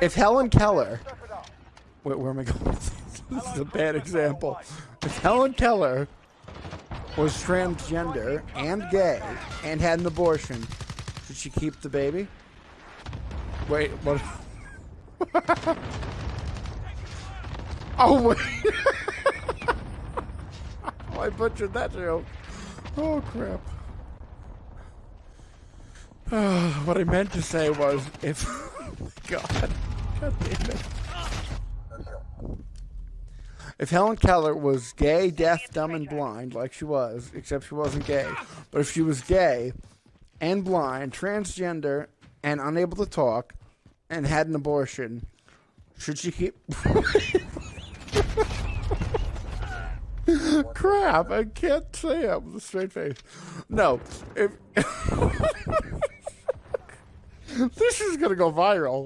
If Helen Keller, wait, where am I going? this is a bad example. If Helen Keller was transgender and gay and had an abortion, should she keep the baby? Wait, what? oh wait! I butchered that joke. Oh crap. what I meant to say was if God, God damn it. If Helen Keller was gay, deaf, dumb, and blind, like she was, except she wasn't gay, but if she was gay and blind, transgender, and unable to talk, and had an abortion, should she keep. Crap, I can't say it with a straight face. No, if. this is gonna go viral.